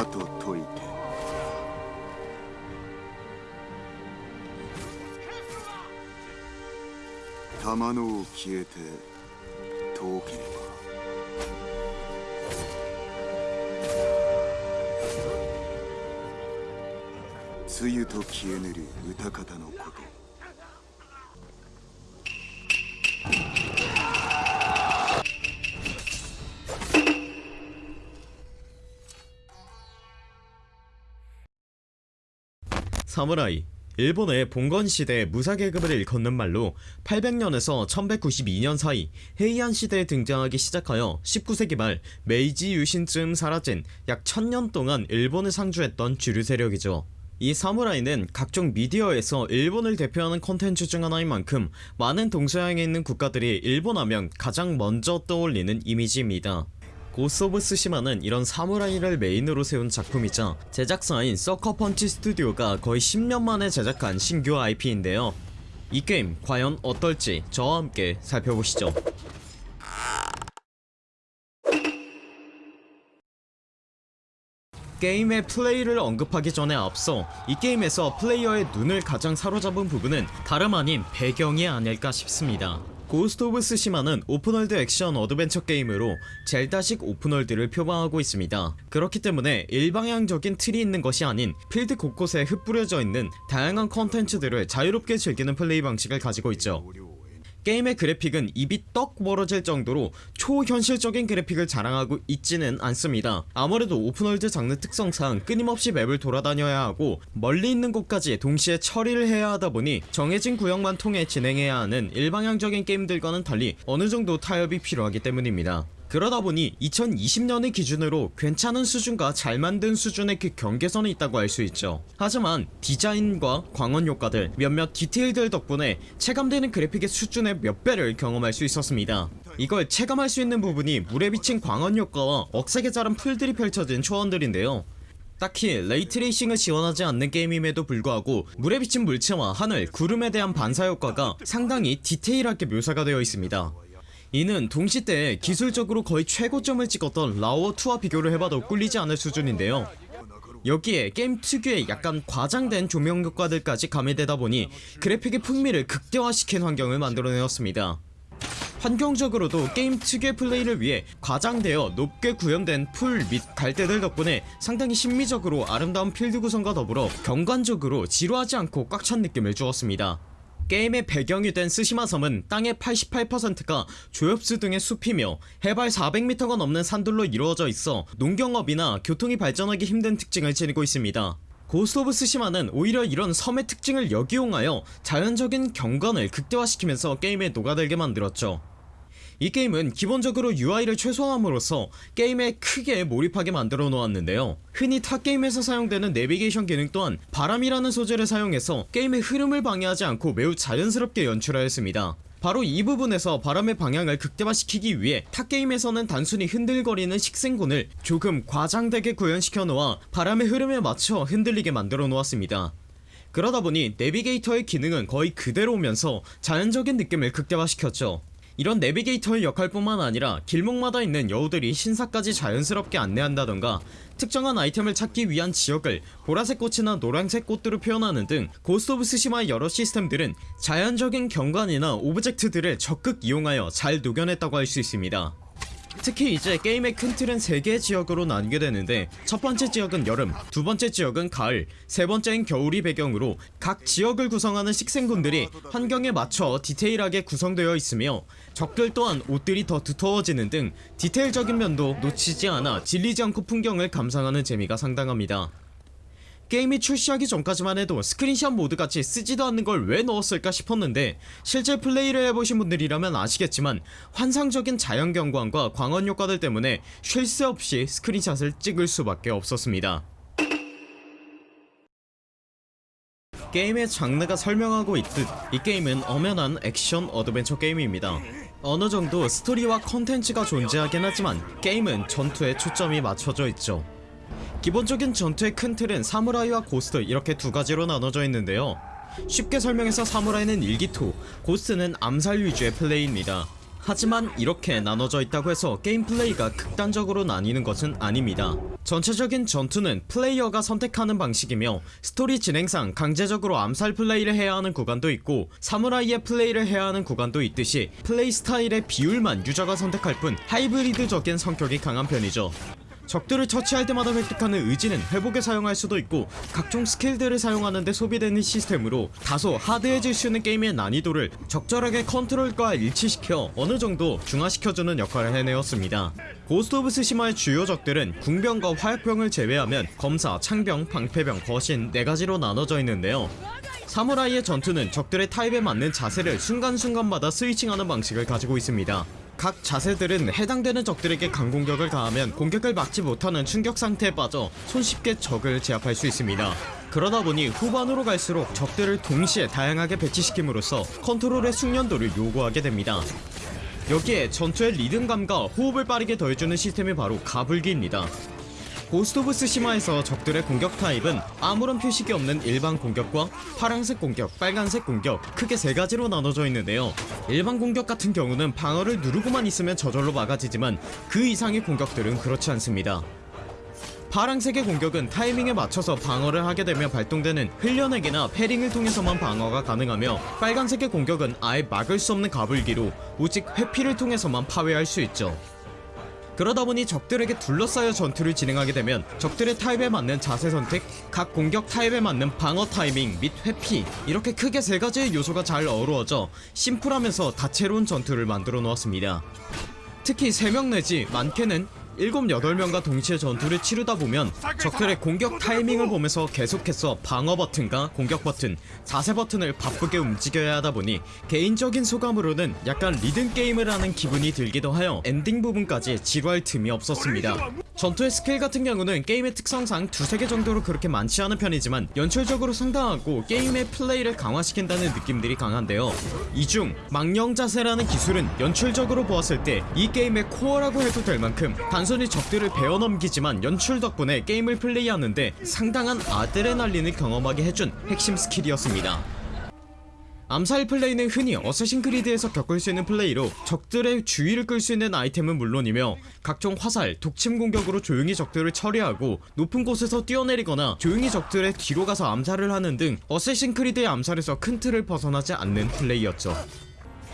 後解いて。玉のを消えて遠ければ。梅雨と消えぬる歌方のこと「 사무라이 일본의 봉건시대의 무사계급을 일컫는 말로 800년에서 1192년 사이 헤이안 시대에 등장하기 시작하여 19세기 말 메이지 유신쯤 사라진 약 1000년 동안 일본을 상주했던 주류 세력이죠. 이 사무라이는 각종 미디어에서 일본을 대표하는 컨텐츠 중 하나인 만큼 많은 동서양에 있는 국가들이 일본 하면 가장 먼저 떠올리는 이미지입니다 Ghost of Tsushima는 이런 사무라이를 메인으로 세운 작품이자 제작사인 Sucker Punch 스튜디오가 거의 10년 만에 제작한 신규 IP인데요. 이 게임 과연 어떨지 저와 함께 살펴보시죠. 게임의 플레이를 언급하기 전에 앞서 이 게임에서 플레이어의 눈을 가장 사로잡은 부분은 다름 아닌 배경이 아닐까 싶습니다 Ghost of Tsushima는 open world 액션 어드벤처 게임으로 젤다식 open world를 표방하고 있습니다. 그렇기 때문에 일방향적인 틀이 있는 것이 아닌 필드 곳곳에 흩뿌려져 있는 다양한 컨텐츠들을 자유롭게 즐기는 플레이 방식을 가지고 있죠 게임의 그래픽은 입이 떡 벌어질 정도로 초현실적인 그래픽을 자랑하고 있지는 않습니다. 아무래도 open world 장르 특성상 끊임없이 맵을 돌아다녀야 하고 멀리 있는 곳까지 동시에 처리를 해야 하다 보니 정해진 구역만 통해 진행해야 하는 일방향적인 게임들과는 달리 어느정도 타협이 필요하기 때문입니다 그러다 보니 2020년을 기준으로 괜찮은 수준과 잘 만든 수준의 그 경계선에 있다고 할 수 있죠. 하지만 디자인과 광원 효과들 몇몇 디테일들 덕분에 체감되는 그래픽의 수준의 몇 배를 경험할 수 있었습니다. 이걸 체감할 수 있는 부분이 물에 비친 광원 효과와 억세게 자란 풀들이 펼쳐진 초원들인데요. 딱히 ray tracing을 지원하지 않는 게임임에도 불구하고 물에 비친 물체와 하늘, 구름에 대한 반사 효과가 상당히 디테일하게 묘사가 되어 있습니다 이는 동세대 기술적으로 거의 최고점을 찍었던 라오2와 비교를 해봐도 꿀리지 않을 수준인데요. 여기에 게임 특유의 약간 과장된 조명 효과들까지 가미되다 보니 그래픽의 풍미를 극대화시킨 환경을 만들어내었습니다. 환경적으로도 게임 특유의 플레이를 위해 과장되어 높게 구현된 풀 및 갈대들 덕분에 상당히 심미적으로 아름다운 필드 구성과 더불어 경관적으로 지루하지 않고 꽉 찬 느낌을 주었습니다 게임의 배경이 된 스시마 섬은 땅의 88%가 조엽수 등의 숲이며 해발 400m가 넘는 산들로 이루어져 있어 농경업이나 교통이 발전하기 힘든 특징을 지니고 있습니다. Ghost of Tsushima는 오히려 이런 섬의 특징을 역이용하여 자연적인 경관을 극대화시키면서 게임에 녹아들게 만들었죠 이 게임은 기본적으로 UI를 최소화함으로써 게임에 크게 몰입하게 만들어 놓았는데요. 흔히 타 게임에서 사용되는 내비게이션 기능 또한 바람이라는 소재를 사용해서 게임의 흐름을 방해하지 않고 매우 자연스럽게 연출하였습니다. 바로 이 부분에서 바람의 방향을 극대화시키기 위해 타 게임에서는 단순히 흔들거리는 식생군을 조금 과장되게 구현시켜 놓아 바람의 흐름에 맞춰 흔들리게 만들어 놓았습니다. 그러다보니 내비게이터의 기능은 거의 그대로 오면서 자연적인 느낌을 극대화시켰죠 이런 내비게이터의 역할뿐만 아니라 길목마다 있는 여우들이 신사까지 자연스럽게 안내한다던가 특정한 아이템을 찾기 위한 지역을 보라색 꽃이나 노란색 꽃으로 표현하는 등 Ghost of Tsushima의 여러 시스템들은 자연적인 경관이나 오브젝트들을 적극 이용하여 잘 녹여냈다고 할 수 있습니다 특히 이제 게임의 큰 틀은 3개의 지역으로 나뉘게 되는데 첫 번째 지역은 여름, 두 번째 지역은 가을, 세 번째인 겨울이 배경으로 각 지역을 구성하는 식생군들이 환경에 맞춰 디테일하게 구성되어 있으며 적들 또한 옷들이 더 두터워지는 등 디테일적인 면도 놓치지 않아 질리지 않고 풍경을 감상하는 재미가 상당합니다 게임이 출시하기 전까지만 해도 스크린샷 모드같이 쓰지도 않는 걸 왜 넣었을까 싶었는데 실제 플레이를 해보신 분들이라면 아시겠지만 환상적인 자연경관과 광원 효과들 때문에 쉴 새 없이 스크린샷을 찍을 수밖에 없었습니다. 게임의 장르가 설명하고 있듯 이 게임은 엄연한 액션 어드벤처 게임입니다. 어느정도 스토리와 컨텐츠가 존재하긴 하지만 게임은 전투에 초점이 맞춰져 있죠 기본적인 전투의 큰 틀은 사무라이와 고스트 이렇게 두 가지로 나눠져 있는데요. 쉽게 설명해서 사무라이는 일기토 고스트는 암살 위주의 플레이입니다. 하지만 이렇게 나눠져 있다고 해서 게임 플레이가 극단적으로 나뉘는 것은 아닙니다. 전체적인 전투는 플레이어가 선택하는 방식이며 스토리 진행상 강제적으로 암살 플레이를 해야 하는 구간도 있고 사무라이의 플레이를 해야 하는 구간도 있듯이 플레이 스타일의 비율만 유저가 선택할 뿐 하이브리드적인 성격이 강한 편이죠 적들을 처치할 때마다 획득하는 의지는 회복에 사용할 수도 있고 각종 스킬들을 사용하는데 소비되는 시스템으로 다소 하드해질 수 있는 게임의 난이도를 적절하게 컨트롤과 일치시켜 어느정도 중화시켜주는 역할을 해내었습니다. Ghost of Tsushima의 주요 적들은 궁병과 화약병을 제외하면 검사, 창병, 방패병, 거신 4가지로 나눠져 있는데요. 사무라이의 전투는 적들의 타입에 맞는 자세를 순간순간마다 스위칭하는 방식을 가지고 있습니다 각 자세들은 해당되는 적들에게 강공격을 가하면 공격을 막지 못하는 충격 상태에 빠져 손쉽게 적을 제압할 수 있습니다. 그러다 보니 후반으로 갈수록 적들을 동시에 다양하게 배치시킴으로써 컨트롤의 숙련도를 요구하게 됩니다. 여기에 전투의 리듬감과 호흡을 빠르게 더해주는 시스템이 바로 가불기입니다 Ghost of Tsushima에서 적들의 공격 타입은 아무런 표식이 없는 일반 공격과 파란색 공격, 빨간색 공격 크게 세 가지로 나눠져 있는데요. 일반 공격 같은 경우는 방어를 누르고만 있으면 저절로 막아지지만 그 이상의 공격들은 그렇지 않습니다. 파란색의 공격은 타이밍에 맞춰서 방어를 하게 되면 발동되는 흘려내기나 패링을 통해서만 방어가 가능하며 빨간색의 공격은 아예 막을 수 없는 가불기로 오직 회피를 통해서만 파괴할 수 있죠 그러다 보니 적들에게 둘러싸여 전투를 진행하게 되면 적들의 타입에 맞는 자세 선택, 각 공격 타입에 맞는 방어 타이밍 및 회피 이렇게 크게 세 가지의 요소가 잘 어우러져 심플하면서 다채로운 전투를 만들어 놓았습니다. 특히 3명 내지 많게는 7, 8명과 동시에 전투를 치르다 보면 적들의 공격 타이밍을 보면서 계속해서 방어 버튼과 공격 버튼, 자세 버튼을 바쁘게 움직여야 하다 보니 개인적인 소감으로는 약간 리듬 게임을 하는 기분이 들기도 하여 엔딩 부분까지 지루할 틈이 없었습니다. 전투의 스킬 같은 경우는 게임의 특성상 두세 개 정도로 그렇게 많지 않은 편이지만 연출적으로 상당하고 게임의 플레이를 강화시킨다는 느낌들이 강한데요. 이 중 망령 자세라는 기술은 연출적으로 보았을 때 이 게임의 코어라고 해도 될 만큼 단순히 적들을 베어넘기지만 연출 덕분에 게임을 플레이하는데 상당한 아드레날린을 경험하게 해준 핵심 스킬이었습니다. 암살 플레이는 흔히 Assassin's Creed에서 겪을 수 있는 플레이로 적들의 주의를 끌 수 있는 아이템은 물론이며 각종 화살, 독침 공격으로 조용히 적들을 처리하고 높은 곳에서 뛰어내리거나 조용히 적들의 뒤로 가서 암살을 하는 등 Assassin's Creed의 암살에서 큰 틀을 벗어나지 않는 플레이였죠.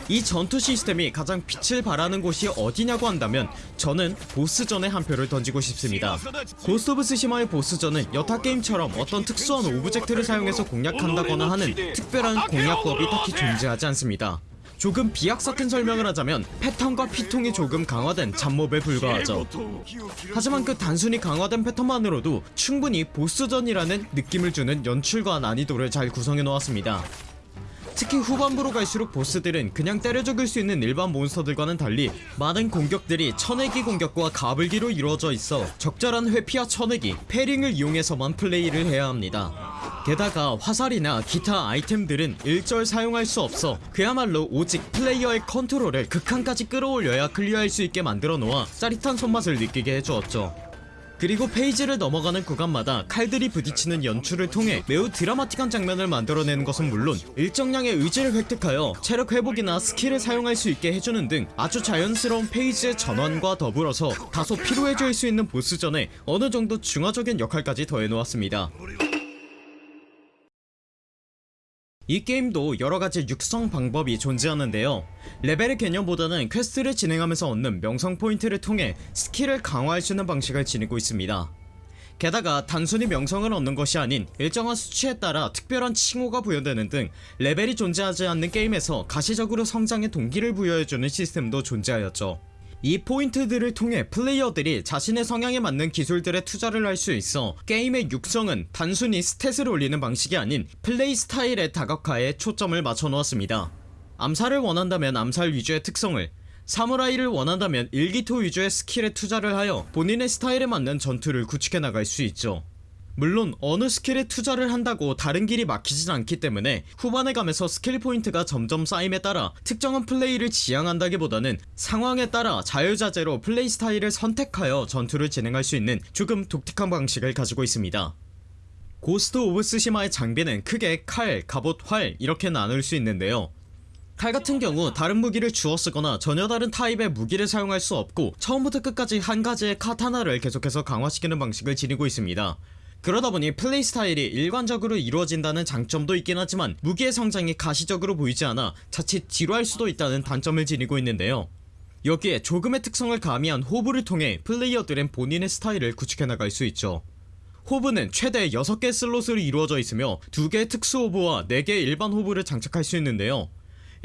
이 전투 시스템이 가장 빛을 발하는 곳이 어디냐고 한다면 저는 보스전에 한 표를 던지고 싶습니다. Ghost of Tsushima의 보스전은 여타 게임처럼 어떤 특수한 오브젝트를 사용해서 공략한다거나 하는 특별한 공략법이 딱히 존재하지 않습니다. 조금 비약 섞인 설명을 하자면 패턴과 피통이 조금 강화된 잡몹에 불과하죠. 하지만 그 단순히 강화된 패턴만으로도 충분히 보스전이라는 느낌을 주는 연출과 난이도를 잘 구성해 놓았습니다 특히 후반부로 갈수록 보스들은 그냥 때려 죽일 수 있는 일반 몬스터들과는 달리 많은 공격들이 쳐내기 공격과 가불기로 이루어져 있어 적절한 회피와 쳐내기, parrying을 이용해서만 플레이를 해야 합니다. 게다가 화살이나 기타 아이템들은 일절 사용할 수 없어 그야말로 오직 플레이어의 컨트롤을 극한까지 끌어올려야 클리어할 수 있게 만들어 놓아 짜릿한 손맛을 느끼게 해주었죠 그리고 phase를 넘어가는 구간마다 칼들이 부딪히는 연출을 통해 매우 드라마틱한 장면을 만들어내는 것은 물론 일정량의 의지를 획득하여 체력 회복이나 스킬을 사용할 수 있게 해주는 등 아주 자연스러운 phase의 전환과 더불어서 다소 피로해질 수 있는 보스전에 어느정도 중화적인 역할까지 더해놓았습니다 이 게임도 여러가지 육성 방법이 존재하는데요. 레벨의 개념보다는 퀘스트를 진행하면서 얻는 명성 포인트를 통해 스킬을 강화할 수 있는 방식을 지니고 있습니다. 게다가 단순히 명성을 얻는 것이 아닌 일정한 수치에 따라 특별한 칭호가 부여되는 등 레벨이 존재하지 않는 게임에서 가시적으로 성장의 동기를 부여해주는 시스템도 존재하였죠 이 포인트들을 통해 플레이어들이 자신의 성향에 맞는 기술들에 투자를 할 수 있어 게임의 육성은 단순히 stat을 올리는 방식이 아닌 플레이 스타일의 다각화에 초점을 맞춰 놓았습니다. 암살을 원한다면 암살 위주의 특성을 사무라이를 원한다면 일기토 위주의 skill에 투자를 하여 본인의 스타일에 맞는 전투를 구축해 나갈 수 있죠 물론 어느 skill에 투자를 한다고 다른 길이 막히진 않기 때문에 후반에 가면서 skill point가 점점 쌓임에 따라 특정한 플레이를 지향한다기보다는 상황에 따라 자유자재로 플레이 스타일을 선택하여 전투를 진행할 수 있는 조금 독특한 방식을 가지고 있습니다. Ghost of Tsushima의 장비는 크게 칼, 갑옷, 활 이렇게 나눌 수 있는데요. 칼 같은 경우 다른 무기를 주워 쓰거나 전혀 다른 타입의 무기를 사용할 수 없고 처음부터 끝까지 한 가지의 카타나를 계속해서 강화시키는 방식을 지니고 있습니다 그러다 보니 플레이 스타일이 일관적으로 이루어진다는 장점도 있긴 하지만 무기의 성장이 가시적으로 보이지 않아 자칫 지루할 수도 있다는 단점을 지니고 있는데요. 여기에 조금의 특성을 가미한 호브를 통해 플레이어들은 본인의 스타일을 구축해 나갈 수 있죠. 호브는 최대 6개 슬롯으로 이루어져 있으며 2개의 특수 호브와 4개의 일반 호브를 장착할 수 있는데요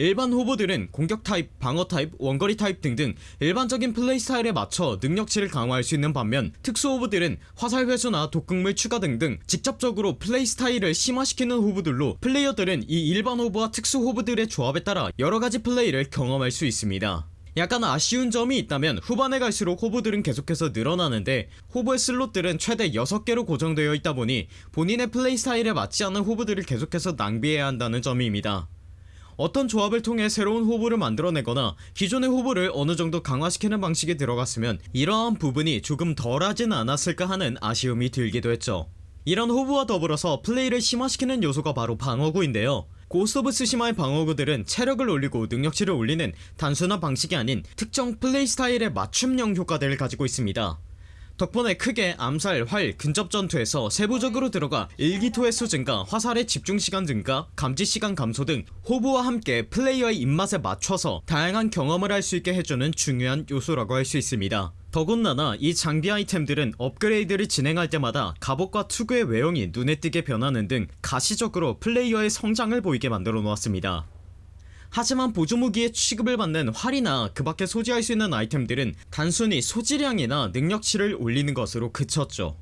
일반 호부들은 공격 타입, 방어 타입, 원거리 타입 등등 일반적인 플레이 스타일에 맞춰 능력치를 강화할 수 있는 반면 특수 호부들은 화살 회수나 독극물 추가 등등 직접적으로 플레이 스타일을 심화시키는 호부들로 플레이어들은 이 일반 호부와 특수 호부들의 조합에 따라 여러가지 플레이를 경험할 수 있습니다. 약간 아쉬운 점이 있다면 후반에 갈수록 호부들은 계속해서 늘어나는데 호부의 슬롯들은 최대 6개로 고정되어 있다 보니 본인의 플레이 스타일에 맞지 않는 호부들을 계속해서 낭비해야 한다는 점입니다 어떤 조합을 통해 새로운 호부를 만들어내거나 기존의 호부를 어느정도 강화시키는 방식이 들어갔으면 이러한 부분이 조금 덜하진 않았을까 하는 아쉬움이 들기도 했죠. 이런 호부와 더불어서 플레이를 심화시키는 요소가 바로 방어구인데요. Ghost of Tsushima의 방어구들은 체력을 올리고 능력치를 올리는 단순한 방식이 아닌 특정 플레이 스타일의 맞춤형 효과들을 가지고 있습니다 덕분에 크게 암살, 활, 근접 전투에서 세부적으로 들어가 일기토 횟수 증가, 화살의 집중시간 증가, 감지시간 감소 등 호부와 함께 플레이어의 입맛에 맞춰서 다양한 경험을 할 수 있게 해주는 중요한 요소라고 할 수 있습니다. 더군다나 이 장비 아이템들은 업그레이드를 진행할 때마다 갑옷과 투구의 외형이 눈에 띄게 변하는 등 가시적으로 플레이어의 성장을 보이게 만들어 놓았습니다 하지만 보조무기의 취급을 받는 활이나 그 밖에 소지할 수 있는 아이템들은 단순히 소지량이나 능력치를 올리는 것으로 그쳤죠.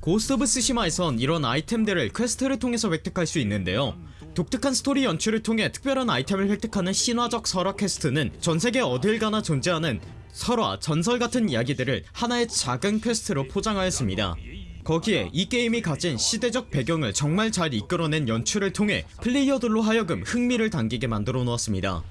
Ghost of Tsushima에선 이런 아이템들을 quest를 통해서 획득할 수 있는데요. 독특한 스토리 연출을 통해 특별한 아이템을 획득하는 신화적 설화 quest는 전세계 어딜 가나 존재하는 설화, 전설 같은 이야기들을 하나의 작은 quest로 포장하였습니다 거기에 이 게임이 가진 시대적 배경을 정말 잘 이끌어낸 연출을 통해 플레이어들로 하여금 흥미를 당기게 만들어 놓았습니다.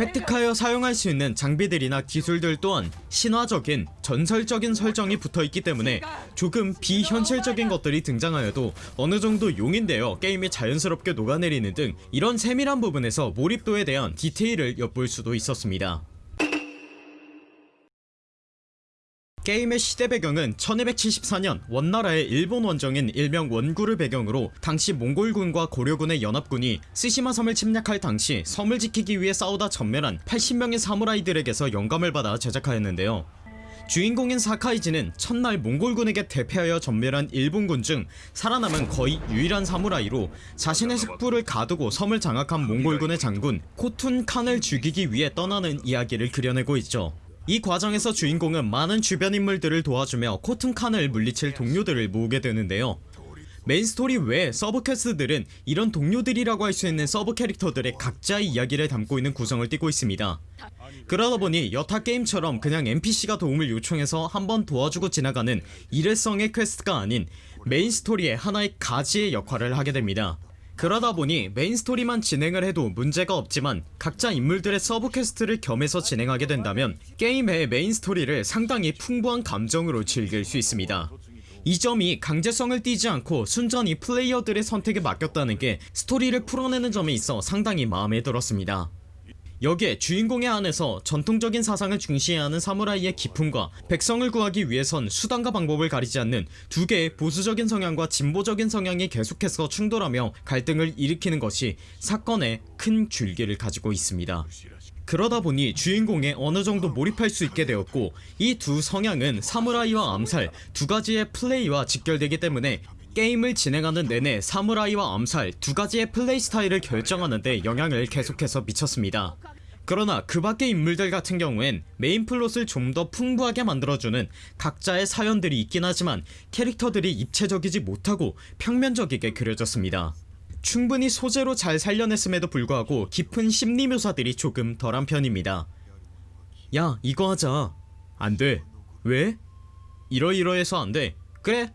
획득하여 사용할 수 있는 장비들이나 기술들 또한 신화적인 전설적인 설정이 붙어있기 때문에 조금 비현실적인 것들이 등장하여도 어느정도 용인되어 게임에 자연스럽게 녹아내리는 등 이런 세밀한 부분에서 몰입도에 대한 디테일을 엿볼 수도 있었습니다 게임의 시대 배경은 1274년 원나라의 일본 원정인 일명 원구를 배경으로 당시 몽골군과 고려군의 연합군이 스시마 섬을 침략할 당시 섬을 지키기 위해 싸우다 전멸한 80명의 사무라이들에게서 영감을 받아 제작하였는데요. 주인공인 사카이지는 첫날 몽골군에게 대패하여 전멸한 일본군 중 살아남은 거의 유일한 사무라이로 자신의 숙부를 가두고 섬을 장악한 몽골군의 장군 코툰 칸을 죽이기 위해 떠나는 이야기를 그려내고 있죠 이 과정에서 주인공은 많은 주변 인물들을 도와주며 코툰 칸을 물리칠 동료들을 모으게 되는데요. 메인 스토리 외 서브 quest들은 이런 동료들이라고 할 수 있는 서브 캐릭터들의 각자의 이야기를 담고 있는 구성을 띠고 있습니다. 그러다 보니 여타 게임처럼 그냥 NPC가 도움을 요청해서 한번 도와주고 지나가는 일회성의 quest가 아닌 메인 스토리의 하나의 가지의 역할을 하게 됩니다 그러다 보니 메인 스토리만 진행을 해도 문제가 없지만 각자 인물들의 서브 quest를 겸해서 진행하게 된다면 게임 의 메인 스토리를 상당히 풍부한 감정으로 즐길 수 있습니다. 이 점이 강제성을 띠지 않고 순전히 플레이어들의 선택에 맡겼다는 게 스토리를 풀어내는 점에 있어 상당히 마음에 들었습니다 여기에 주인공의 안에서 전통적인 사상을 중시해야 하는 사무라이의 기품과 백성을 구하기 위해선 수단과 방법을 가리지 않는 두 개의 보수적인 성향과 진보적인 성향이 계속해서 충돌하며 갈등을 일으키는 것이 사건의 큰 줄기를 가지고 있습니다. 그러다 보니 주인공에 어느정도 몰입할 수 있게 되었고 이 두 성향은 사무라이와 암살 두 가지의 플레이와 직결되기 때문에 게임을 진행하는 내내 사무라이와 암살 두 가지의 플레이 스타일을 결정하는데 영향을 계속해서 미쳤습니다. 그러나 그 밖의 인물들 같은 경우엔 메인 플롯을 좀 더 풍부하게 만들어주는 각자의 사연들이 있긴 하지만 캐릭터들이 입체적이지 못하고 평면적이게 그려졌습니다. 충분히 소재로 잘 살려냈음에도 불구하고 깊은 심리 묘사들이 조금 덜한 편입니다 야 이거 하자 안돼 왜? 이러이러해서 안돼 그래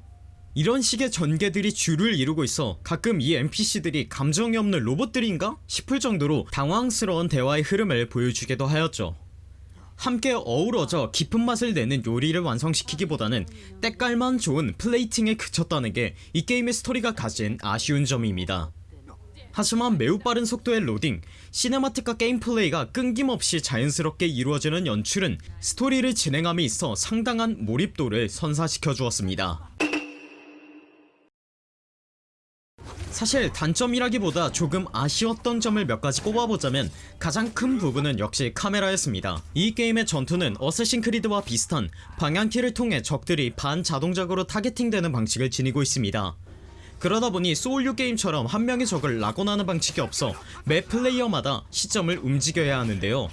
이런 식의 전개들이 주를 이루고 있어 가끔 이 NPC들이 감정이 없는 로봇들인가? 싶을 정도로 당황스러운 대화의 흐름을 보여주기도 하였죠 함께 어우러져 깊은 맛을 내는 요리를 완성시키기보다는 때깔만 좋은 플레이팅에 그쳤다는 게 이 게임의 스토리가 가진 아쉬운 점입니다 하지만 매우 빠른 속도의 로딩, cinematic과 게임 플레이가 끊김없이 자연스럽게 이루어지는 연출은 스토리를 진행함에 있어 상당한 몰입도를 선사시켜 주었습니다. 사실 단점이라기보다 조금 아쉬웠던 점을 몇 가지 꼽아보자면 가장 큰 부분은 역시 카메라였습니다. 이 게임의 전투는 Assassin Creed와 비슷한 방향키를 통해 적들이 반자동적으로 targeting되는 방식을 지니고 있습니다. 그러다보니 소울류 게임처럼 한 명의 적을 lock-on하는 방식이 없어 매 플레이어마다 시점을 움직여야 하는데요.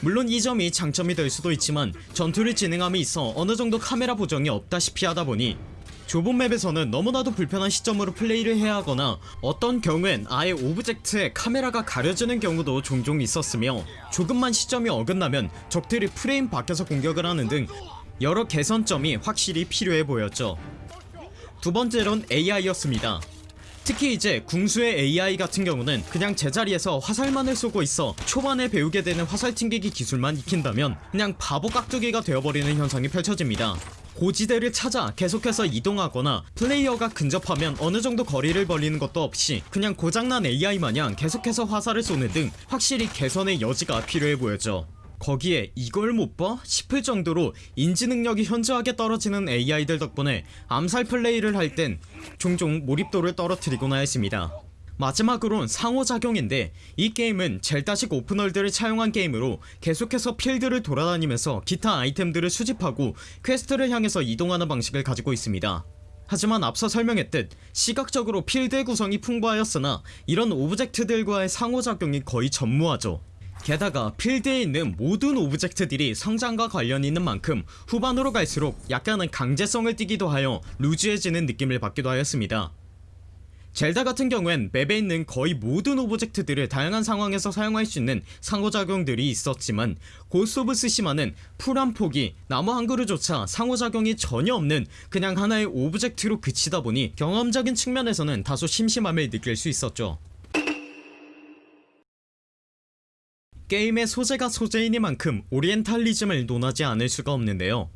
물론 이 점이 장점이 될 수도 있지만 전투를 진행함에 있어 어느정도 카메라 보정이 없다시피 하다보니 좁은 맵에서는 너무나도 불편한 시점으로 플레이를 해야 하거나 어떤 경우엔 아예 object에 카메라가 가려지는 경우도 종종 있었으며 조금만 시점이 어긋나면 적들이 프레임 밖에서 공격을 하는 등 여러 개선점이 확실히 필요해 보였죠. 두 번째론 AI였습니다. 특히 이제 궁수의 AI 같은 경우는 그냥 제자리에서 화살만을 쏘고 있어 초반에 배우게 되는 화살 튕기기 기술만 익힌다면 그냥 바보 깍두기가 되어버리는 현상이 펼쳐집니다 고지대를 찾아 계속해서 이동하거나 플레이어가 근접하면 어느정도 거리를 벌리는 것도 없이 그냥 고장난 AI 마냥 계속해서 화살을 쏘는 등 확실히 개선의 여지가 필요해 보였죠 거기에 이걸 못 봐? 싶을 정도로 인지 능력이 현저하게 떨어지는 AI들 덕분에 암살 플레이를 할 땐 종종 몰입도를 떨어뜨리곤 하였습니다 마지막으론 상호작용인데 이 게임은 Zelda식 open world를 차용한 게임으로 계속해서 필드를 돌아다니면서 기타 아이템들을 수집하고 quest를 향해서 이동하는 방식을 가지고 있습니다. 하지만 앞서 설명했듯 시각적으로 필드의 구성이 풍부하였으나 이런 object들과의 상호작용이 거의 전무하죠. 게다가 필드에 있는 모든 object들이 성장과 관련이 있는 만큼 후반으로 갈수록 약간은 강제성을 띠기도 하여 loose해지는 느낌을 받기도 하였습니다 Zelda 같은 경우엔 맵에 있는 거의 모든 object들을 다양한 상황에서 사용할 수 있는 상호작용들이 있었지만 Ghost of Tsushima는 풀 한 포기 나무 한 그루조차 상호작용이 전혀 없는 그냥 하나의 object로 그치다 보니 경험적인 측면에서는 다소 심심함을 느낄 수 있었죠. 게임의 소재가 소재이니만큼 오리엔탈리즘을 논하지 않을 수가 없는데요.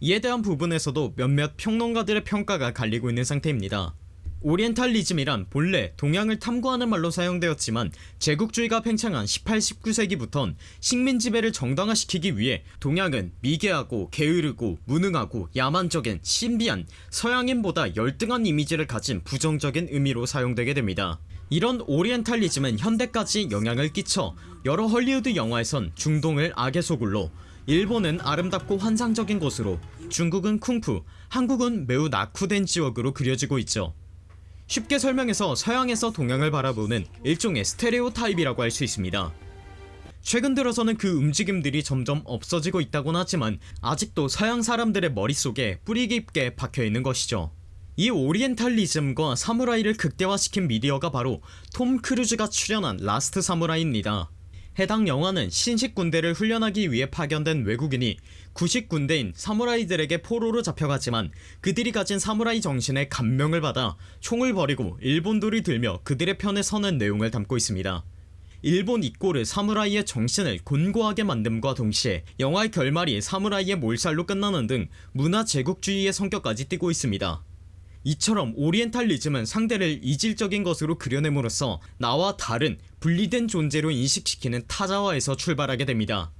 이에 대한 부분에서도 몇몇 평론가들의 평가가 갈리고 있는 상태입니다 오리엔탈리즘이란 본래 동양을 탐구하는 말로 사용되었지만 제국주의가 팽창한 18, 19세기부턴 식민 지배를 정당화시키기 위해 동양은 미개하고 게으르고 무능하고 야만적인 신비한 서양인보다 열등한 이미지를 가진 부정적인 의미로 사용되게 됩니다. 이런 오리엔탈리즘은 현대까지 영향을 끼쳐 여러 헐리우드 영화에선 중동을 악의 소굴로 일본은 아름답고 환상적인 곳으로 중국은 쿵푸 한국은 매우 낙후된 지역으로 그려지고 있죠 쉽게 설명해서 서양에서 동양을 바라보는 일종의 스테레오타입이라고 할 수 있습니다. 최근 들어서는 그 움직임들이 점점 없어지고 있다곤 하지만 아직도 서양 사람들의 머릿속에 뿌리 깊게 박혀있는 것이죠. 이 오리엔탈리즘과 사무라이를 극대화시킨 미디어가 바로 톰 크루즈가 출연한 라스트 사무라이입니다 해당 영화는 신식 군대를 훈련하기 위해 파견된 외국인이 구식 군대인 사무라이들에게 포로로 잡혀가지만 그들이 가진 사무라이 정신에 감명을 받아 총을 버리고 일본도를 들며 그들의 편에 서는 내용을 담고 있습니다. 일본 이꼬르 사무라이의 정신을 공고하게 만듦과 동시에 영화의 결말이 사무라이의 몰살로 끝나는 등 문화 제국주의의 성격까지 띠고 있습니다 이처럼 오리엔탈리즘은 상대를 이질적인 것으로 그려냄으로써 나와 다른 분리된 존재로 인식시키는 타자화에서 출발하게 됩니다.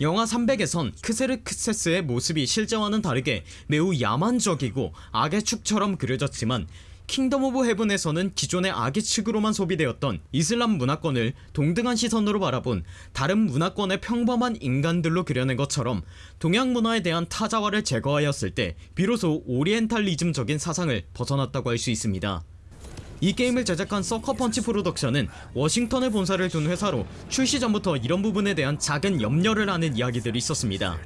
영화 300에선 크세르크세스의 모습이 실제와는 다르게 매우 야만적이고 악의 축처럼 그려졌지만 킹덤 오브 헤븐에서는 기존의 악의 축으로만 소비되었던 이슬람 문화권을 동등한 시선으로 바라본 다른 문화권의 평범한 인간들로 그려낸 것처럼 동양 문화에 대한 타자화를 제거하였을 때 비로소 오리엔탈리즘적인 사상을 벗어났다고 할 수 있습니다. 이 게임을 제작한 서커펀치 프로덕션은 워싱턴에 본사를 둔 회사로 출시 전부터 이런 부분에 대한 작은 염려를 하는 이야기들이 있었습니다.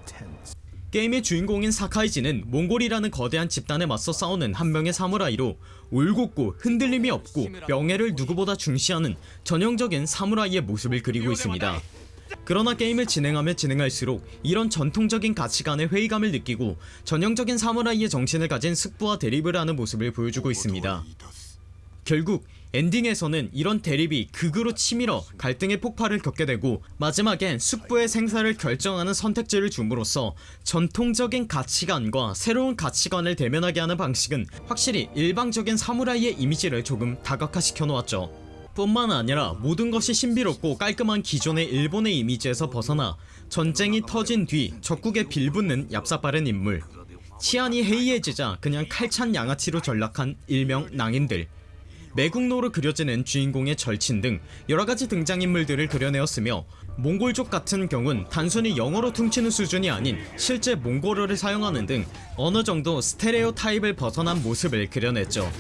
게임의 주인공인 사카이지는 몽골이라는 거대한 집단에 맞서 싸우는 한 명의 사무라이로 올곧고 흔들림이 없고 명예를 누구보다 중시하는 전형적인 사무라이의 모습을 그리고 있습니다. 그러나 게임을 진행하며 진행할수록 이런 전통적인 가치관의 회의감을 느끼고 전형적인 사무라이의 정신을 가진 숙부와 대립을 하는 모습을 보여주고 있습니다 결국 엔딩에서는 이런 대립이 극으로 치밀어 갈등의 폭발을 겪게 되고 마지막엔 숙부의 생사를 결정하는 선택지를 줌으로써 전통적인 가치관과 새로운 가치관을 대면하게 하는 방식은 확실히 일방적인 사무라이의 이미지를 조금 다각화시켜 놓았죠. 뿐만 아니라 모든 것이 신비롭고 깔끔한 기존의 일본의 이미지에서 벗어나 전쟁이 터진 뒤 적국에 빌붙는 얍삽바른 인물. 치안이 해이해지자 그냥 칼찬 양아치로 전락한 일명 낭인들 매국노로 그려지는 주인공의 절친 등 여러가지 등장인물들을 그려내었으며 몽골족 같은 경우는 단순히 영어로 퉁치는 수준이 아닌 실제 몽골어를 사용하는 등 어느 정도 스테레오 타입을 벗어난 모습을 그려냈죠.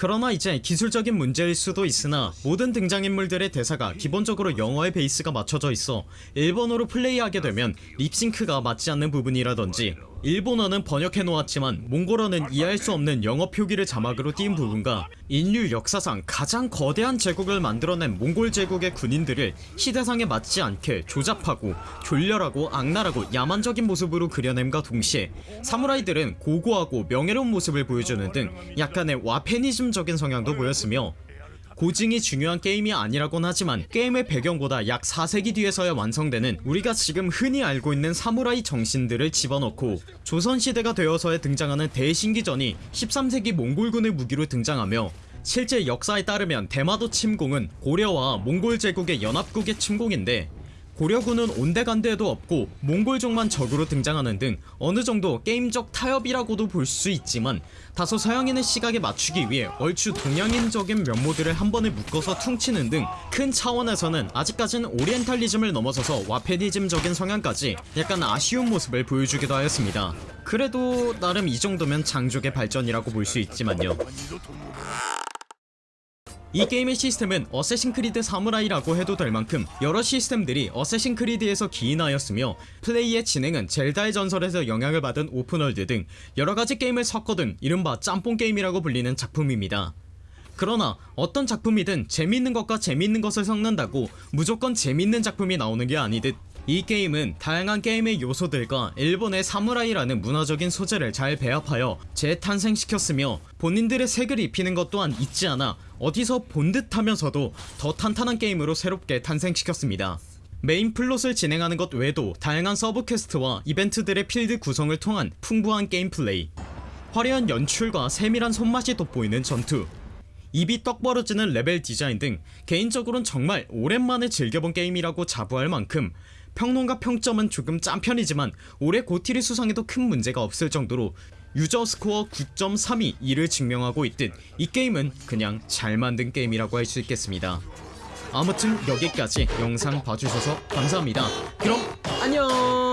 그러나 이제 기술적인 문제일 수도 있으나 모든 등장인물들의 대사가 기본적으로 영어의 베이스가 맞춰져 있어 일본어로 플레이하게 되면 립싱크가 맞지 않는 부분이라던지 일본어는 번역해놓았지만 몽골어는 이해할 수 없는 영어 표기를 자막으로 띈 부분과 인류 역사상 가장 거대한 제국을 만들어낸 몽골 제국의 군인들을 시대상에 맞지 않게 조잡하고 졸렬하고 악랄하고 야만적인 모습으로 그려냄과 동시에 사무라이들은 고고하고 명예로운 모습을 보여주는 등 약간의 와페니즘적인 성향도 보였으며 고증이 중요한 게임이 아니라곤 하지만 게임의 배경보다 약 4세기 뒤에서야 완성되는 우리가 지금 흔히 알고 있는 사무라이 정신들을 집어넣고 조선시대가 되어서야 등장하는 대신기전이 13세기 몽골군의 무기로 등장하며 실제 역사에 따르면 대마도 침공은 고려와 몽골 제국의 연합국의 침공인데 고려군은 온데간데에도 없고 몽골족만 적으로 등장하는 등 어느정도 게임적 타협이라고도 볼 수 있지만 다소 서양인의 시각에 맞추기 위해 얼추 동양인적인 면모들을 한 번에 묶어서 퉁치는 등 큰 차원에서는 아직까지는 오리엔탈리즘을 넘어서서 와페니즘적인 성향까지 약간 아쉬운 모습을 보여주기도 하였습니다. 그래도 나름 이 정도면 장족의 발전이라고 볼 수 있지만요 이 게임의 시스템은 어쌔신 크리드 사무라이라고 해도 될 만큼 여러 시스템들이 어쌔신 크리드에서 기인하였으며 플레이의 진행은 젤다의 전설에서 영향을 받은 open world 등 여러가지 게임을 섞어둔 이른바 짬뽕 게임이라고 불리는 작품입니다. 그러나 어떤 작품이든 재밌는 것과 재밌는 것을 섞는다고 무조건 재밌는 작품이 나오는 게 아니듯 이 게임은 다양한 게임의 요소들과 일본의 사무라이라는 문화적인 소재를 잘 배합하여 재탄생시켰으며 본인들의 색을 입히는 것 또한 잊지 않아 어디서 본 듯하면서도 더 탄탄한 게임으로 새롭게 탄생시켰습니다. 메인 플롯을 진행하는 것 외에도 다양한 sub quest와 이벤트들의 필드 구성을 통한 풍부한 gameplay 화려한 연출과 세밀한 손맛이 돋보이는 전투 입이 떡 벌어지는 level design 등 개인적으로는 정말 오랜만에 즐겨본 게임이라고 자부할 만큼 평론가 평점은 조금 짠 편이지만 올해 GOTY를 수상해도 큰 문제가 없을 정도로 유저 스코어 9.32 이를 증명하고 있듯 이 게임은 그냥 잘 만든 게임이라고 할 수 있겠습니다. 아무튼 여기까지 영상 봐주셔서 감사합니다. 그럼 안녕